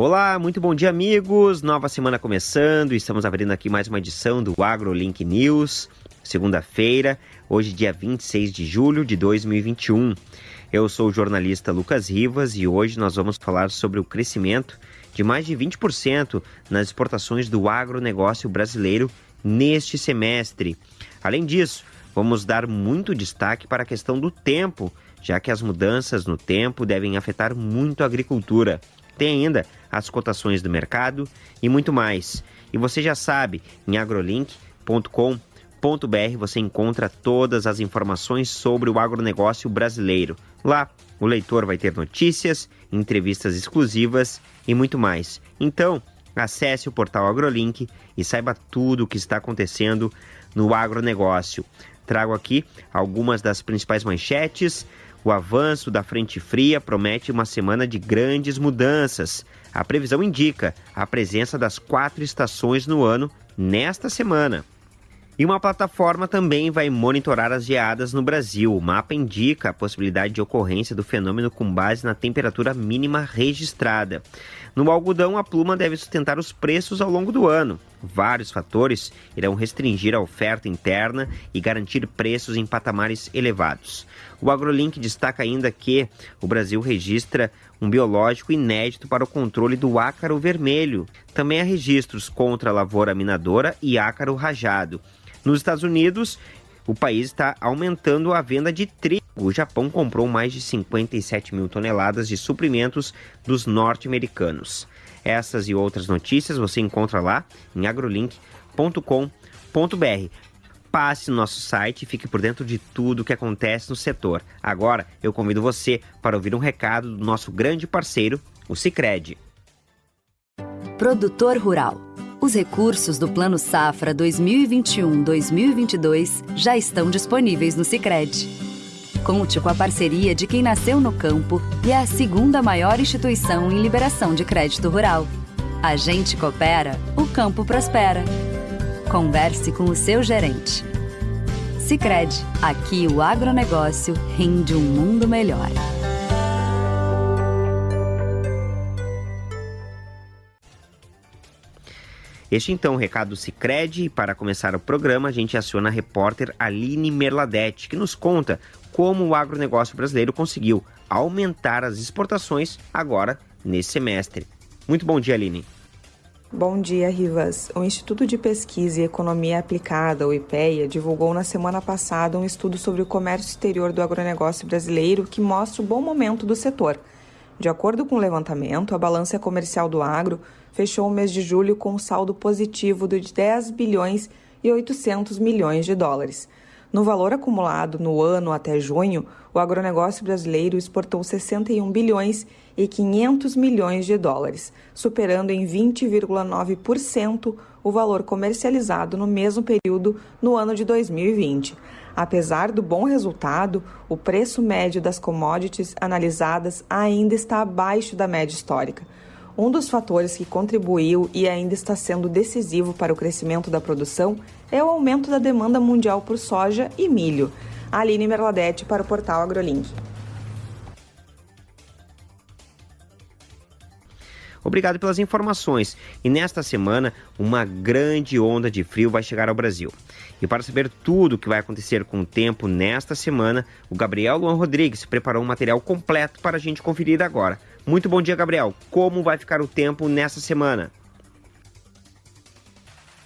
Olá, muito bom dia, amigos. Nova semana começando. Estamos abrindo aqui mais uma edição do AgroLink News. Segunda-feira, hoje, dia 26 de julho de 2021. Eu sou o jornalista Lucas Rivas e hoje nós vamos falar sobre o crescimento de mais de 20% nas exportações do agronegócio brasileiro neste semestre. Além disso, vamos dar muito destaque para a questão do tempo, já que as mudanças no tempo devem afetar muito a agricultura. Tem ainda as cotações do mercado e muito mais. E você já sabe, em agrolink.com.br você encontra todas as informações sobre o agronegócio brasileiro. Lá, o leitor vai ter notícias, entrevistas exclusivas e muito mais. Então, acesse o portal AgroLink e saiba tudo o que está acontecendo no agronegócio. Trago aqui algumas das principais manchetes o avanço da frente fria promete uma semana de grandes mudanças. A previsão indica a presença das quatro estações no ano nesta semana. E uma plataforma também vai monitorar as geadas no Brasil. O mapa indica a possibilidade de ocorrência do fenômeno com base na temperatura mínima registrada. No algodão, a pluma deve sustentar os preços ao longo do ano. Vários fatores irão restringir a oferta interna e garantir preços em patamares elevados. O AgroLink destaca ainda que o Brasil registra um biológico inédito para o controle do ácaro vermelho. Também há registros contra a lavoura minadora e ácaro rajado. Nos Estados Unidos, o país está aumentando a venda de trigo. O Japão comprou mais de 57 mil toneladas de suprimentos dos norte-americanos. Essas e outras notícias você encontra lá em agrolink.com.br. Passe no nosso site e fique por dentro de tudo o que acontece no setor. Agora eu convido você para ouvir um recado do nosso grande parceiro, o Cicred. Produtor Rural os recursos do Plano Safra 2021-2022 já estão disponíveis no Sicredi. Conte com a parceria de quem nasceu no campo e é a segunda maior instituição em liberação de crédito rural. A gente coopera, o campo prospera. Converse com o seu gerente. Sicredi, aqui o agronegócio rende um mundo melhor. Este então, o recado do Cicred, e para começar o programa, a gente aciona a repórter Aline Merladete, que nos conta como o agronegócio brasileiro conseguiu aumentar as exportações agora nesse semestre. Muito bom dia, Aline. Bom dia, Rivas. O Instituto de Pesquisa e Economia Aplicada, o IPEA, divulgou na semana passada um estudo sobre o comércio exterior do agronegócio brasileiro que mostra o bom momento do setor. De acordo com o levantamento, a balança comercial do agro fechou o mês de julho com um saldo positivo de 10 bilhões e 800 milhões de dólares. No valor acumulado no ano até junho, o agronegócio brasileiro exportou 61 bilhões e 500 milhões de dólares, superando em 20,9% o valor comercializado no mesmo período no ano de 2020. Apesar do bom resultado, o preço médio das commodities analisadas ainda está abaixo da média histórica. Um dos fatores que contribuiu e ainda está sendo decisivo para o crescimento da produção é o aumento da demanda mundial por soja e milho. Aline Merladete para o portal AgroLink. Obrigado pelas informações. E nesta semana, uma grande onda de frio vai chegar ao Brasil. E para saber tudo o que vai acontecer com o tempo nesta semana, o Gabriel Luan Rodrigues preparou um material completo para a gente conferir agora. Muito bom dia, Gabriel. Como vai ficar o tempo nessa semana?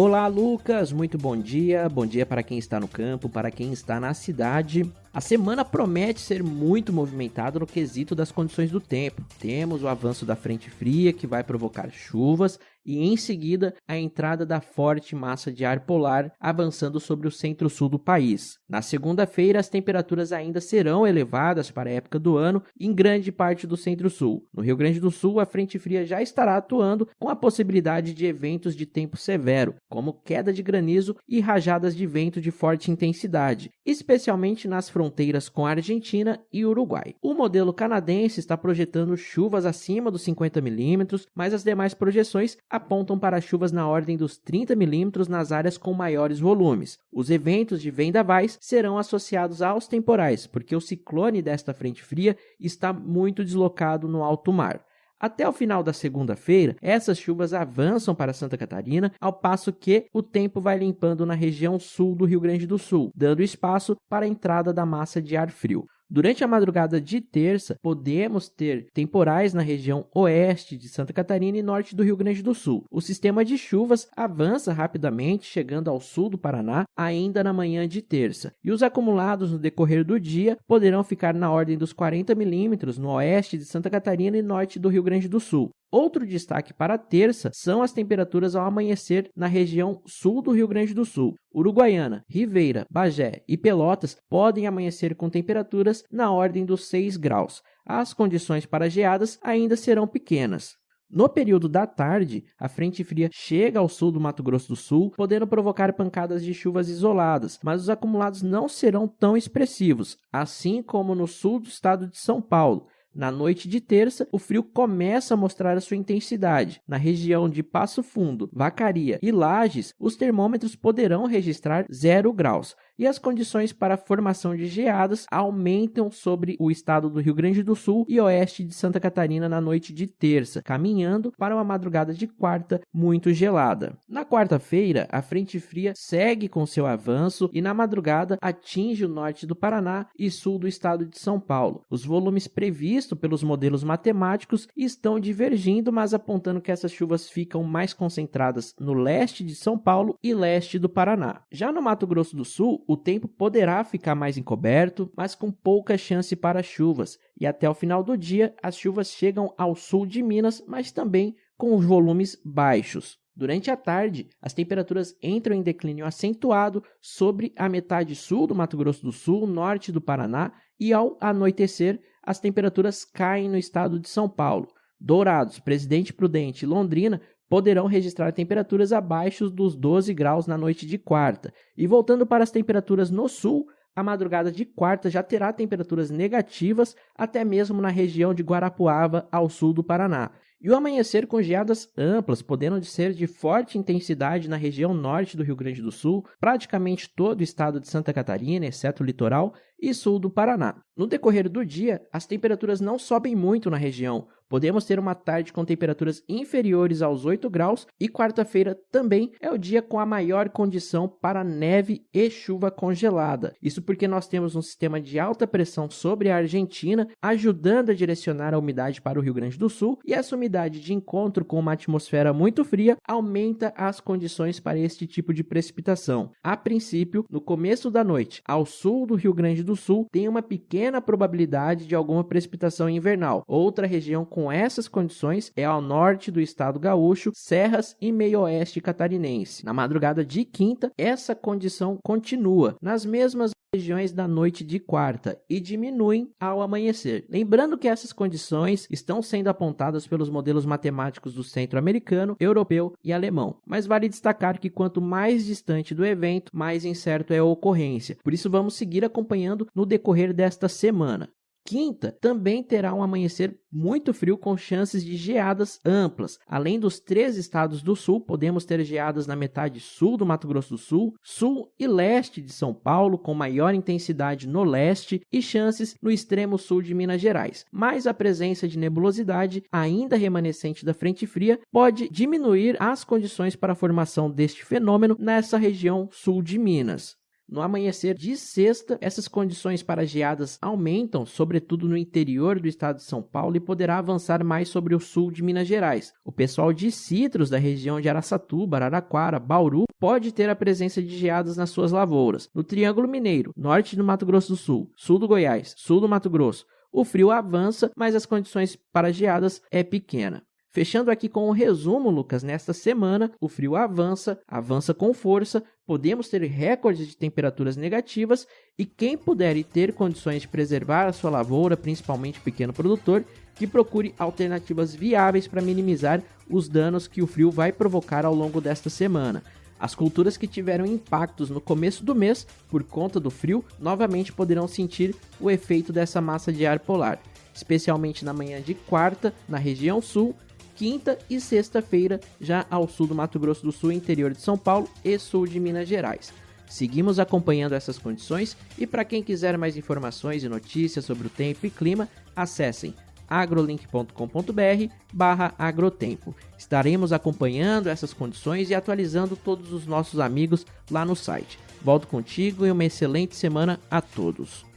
Olá, Lucas. Muito bom dia. Bom dia para quem está no campo, para quem está na cidade. A semana promete ser muito movimentada no quesito das condições do tempo. Temos o avanço da frente fria que vai provocar chuvas e em seguida a entrada da forte massa de ar polar avançando sobre o centro-sul do país. Na segunda-feira, as temperaturas ainda serão elevadas para a época do ano em grande parte do centro-sul. No Rio Grande do Sul, a frente fria já estará atuando com a possibilidade de eventos de tempo severo, como queda de granizo e rajadas de vento de forte intensidade, especialmente nas fronteiras com a Argentina e Uruguai. O modelo canadense está projetando chuvas acima dos 50 milímetros, mas as demais projeções apontam para chuvas na ordem dos 30 milímetros nas áreas com maiores volumes. Os eventos de vendavais serão associados aos temporais, porque o ciclone desta frente fria está muito deslocado no alto mar. Até o final da segunda-feira, essas chuvas avançam para Santa Catarina, ao passo que o tempo vai limpando na região sul do Rio Grande do Sul, dando espaço para a entrada da massa de ar frio. Durante a madrugada de terça, podemos ter temporais na região oeste de Santa Catarina e norte do Rio Grande do Sul. O sistema de chuvas avança rapidamente, chegando ao sul do Paraná ainda na manhã de terça. E os acumulados no decorrer do dia poderão ficar na ordem dos 40 milímetros no oeste de Santa Catarina e norte do Rio Grande do Sul. Outro destaque para a terça são as temperaturas ao amanhecer na região sul do Rio Grande do Sul. Uruguaiana, Ribeira, Bagé e Pelotas podem amanhecer com temperaturas na ordem dos 6 graus. As condições para geadas ainda serão pequenas. No período da tarde, a frente fria chega ao sul do Mato Grosso do Sul, podendo provocar pancadas de chuvas isoladas, mas os acumulados não serão tão expressivos, assim como no sul do estado de São Paulo. Na noite de terça, o frio começa a mostrar a sua intensidade. Na região de Passo Fundo, Vacaria e Lages, os termômetros poderão registrar 0 graus e as condições para a formação de geadas aumentam sobre o estado do Rio Grande do Sul e oeste de Santa Catarina na noite de terça, caminhando para uma madrugada de quarta muito gelada. Na quarta-feira, a frente fria segue com seu avanço e na madrugada atinge o norte do Paraná e sul do estado de São Paulo. Os volumes previstos pelos modelos matemáticos estão divergindo, mas apontando que essas chuvas ficam mais concentradas no leste de São Paulo e leste do Paraná. Já no Mato Grosso do Sul, o tempo poderá ficar mais encoberto, mas com pouca chance para chuvas, e até o final do dia as chuvas chegam ao sul de Minas, mas também com os volumes baixos. Durante a tarde, as temperaturas entram em declínio acentuado sobre a metade sul do Mato Grosso do Sul, norte do Paraná, e ao anoitecer, as temperaturas caem no estado de São Paulo. Dourados, Presidente Prudente e Londrina poderão registrar temperaturas abaixo dos 12 graus na noite de quarta. E voltando para as temperaturas no sul, a madrugada de quarta já terá temperaturas negativas até mesmo na região de Guarapuava, ao sul do Paraná. E o amanhecer com geadas amplas, podendo ser de forte intensidade na região norte do Rio Grande do Sul, praticamente todo o estado de Santa Catarina, exceto o litoral, e sul do Paraná. No decorrer do dia, as temperaturas não sobem muito na região, podemos ter uma tarde com temperaturas inferiores aos 8 graus e quarta-feira também é o dia com a maior condição para neve e chuva congelada. Isso porque nós temos um sistema de alta pressão sobre a Argentina, ajudando a direcionar a umidade para o Rio Grande do Sul, e essa umidade de encontro com uma atmosfera muito fria aumenta as condições para este tipo de precipitação. A princípio, no começo da noite, ao sul do Rio Grande do Sul, tem uma pequena probabilidade de alguma precipitação invernal. Outra região com com essas condições é ao norte do estado gaúcho, Serras e meio-oeste catarinense. Na madrugada de quinta, essa condição continua nas mesmas regiões da noite de quarta e diminuem ao amanhecer. Lembrando que essas condições estão sendo apontadas pelos modelos matemáticos do centro-americano, europeu e alemão. Mas vale destacar que quanto mais distante do evento, mais incerto é a ocorrência. Por isso vamos seguir acompanhando no decorrer desta semana. Quinta também terá um amanhecer muito frio com chances de geadas amplas. Além dos três estados do sul, podemos ter geadas na metade sul do Mato Grosso do Sul, sul e leste de São Paulo, com maior intensidade no leste e chances no extremo sul de Minas Gerais. Mas a presença de nebulosidade, ainda remanescente da frente fria, pode diminuir as condições para a formação deste fenômeno nessa região sul de Minas. No amanhecer de sexta, essas condições para geadas aumentam, sobretudo no interior do estado de São Paulo, e poderá avançar mais sobre o sul de Minas Gerais. O pessoal de citros da região de Araçatuba, Araraquara, Bauru pode ter a presença de geadas nas suas lavouras. No Triângulo Mineiro, norte do Mato Grosso do Sul, sul do Goiás, sul do Mato Grosso, o frio avança, mas as condições para geadas é pequena. Fechando aqui com o um resumo, Lucas, nesta semana o frio avança, avança com força, podemos ter recordes de temperaturas negativas e quem puder e ter condições de preservar a sua lavoura, principalmente pequeno produtor, que procure alternativas viáveis para minimizar os danos que o frio vai provocar ao longo desta semana. As culturas que tiveram impactos no começo do mês por conta do frio novamente poderão sentir o efeito dessa massa de ar polar, especialmente na manhã de quarta na região sul quinta e sexta-feira, já ao sul do Mato Grosso do Sul, interior de São Paulo e sul de Minas Gerais. Seguimos acompanhando essas condições e para quem quiser mais informações e notícias sobre o tempo e clima, acessem agrolink.com.br barra agrotempo. Estaremos acompanhando essas condições e atualizando todos os nossos amigos lá no site. Volto contigo e uma excelente semana a todos.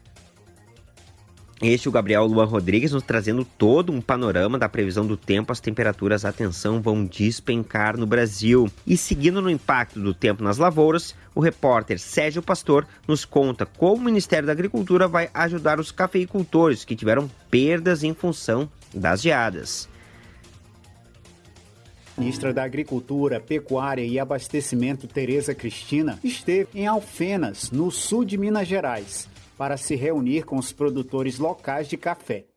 Este é o Gabriel Luan Rodrigues nos trazendo todo um panorama da previsão do tempo. As temperaturas, atenção, vão despencar no Brasil. E seguindo no impacto do tempo nas lavouras, o repórter Sérgio Pastor nos conta como o Ministério da Agricultura vai ajudar os cafeicultores que tiveram perdas em função das geadas. Ministra da Agricultura, Pecuária e Abastecimento, Tereza Cristina, esteve em Alfenas, no sul de Minas Gerais para se reunir com os produtores locais de café.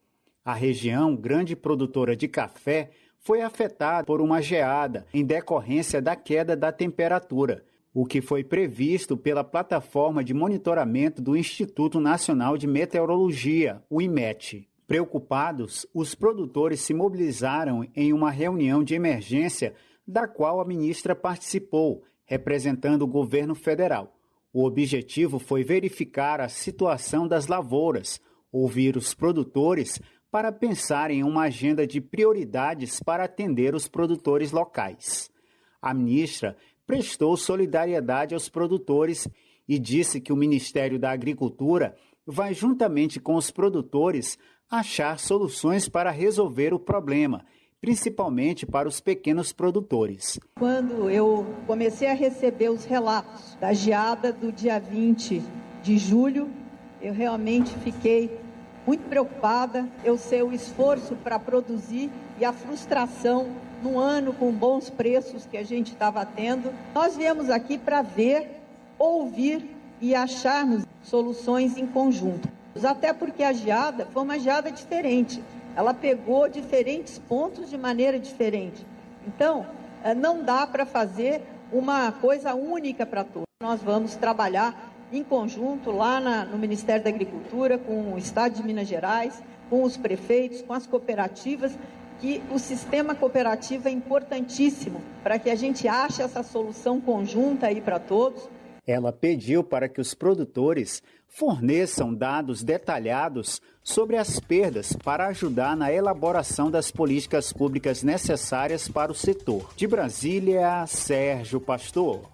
A região, grande produtora de café, foi afetada por uma geada em decorrência da queda da temperatura, o que foi previsto pela plataforma de monitoramento do Instituto Nacional de Meteorologia, o IMET. Preocupados, os produtores se mobilizaram em uma reunião de emergência da qual a ministra participou, representando o governo federal. O objetivo foi verificar a situação das lavouras, ouvir os produtores para pensar em uma agenda de prioridades para atender os produtores locais. A ministra prestou solidariedade aos produtores e disse que o Ministério da Agricultura vai, juntamente com os produtores, achar soluções para resolver o problema principalmente para os pequenos produtores. Quando eu comecei a receber os relatos da geada do dia 20 de julho, eu realmente fiquei muito preocupada. Eu sei o esforço para produzir e a frustração no ano com bons preços que a gente estava tendo. Nós viemos aqui para ver, ouvir e acharmos soluções em conjunto. Até porque a geada foi uma geada diferente ela pegou diferentes pontos de maneira diferente. Então, eh, não dá para fazer uma coisa única para todos. Nós vamos trabalhar em conjunto lá na, no Ministério da Agricultura, com o Estado de Minas Gerais, com os prefeitos, com as cooperativas, que o sistema cooperativo é importantíssimo para que a gente ache essa solução conjunta aí para todos. Ela pediu para que os produtores forneçam dados detalhados sobre as perdas para ajudar na elaboração das políticas públicas necessárias para o setor. De Brasília, Sérgio Pastor.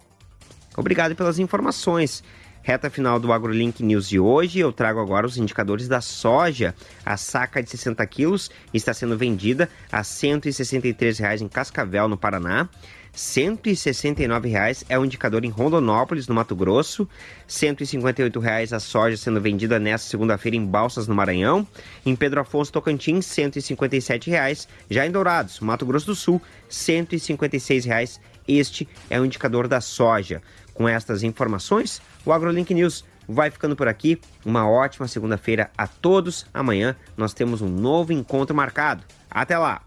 Obrigado pelas informações. Reta final do AgroLink News de hoje, eu trago agora os indicadores da soja. A saca de 60 quilos está sendo vendida a R$ 163,00 em Cascavel, no Paraná. R$ 169,00 é o indicador em Rondonópolis, no Mato Grosso. R$ 158,00 a soja sendo vendida nesta segunda-feira em Balsas, no Maranhão. Em Pedro Afonso, Tocantins, R$ 157,00. Já em Dourados, Mato Grosso do Sul, R$ 156,00. Este é o indicador da soja. Com estas informações, o AgroLink News vai ficando por aqui. Uma ótima segunda-feira a todos. Amanhã nós temos um novo encontro marcado. Até lá!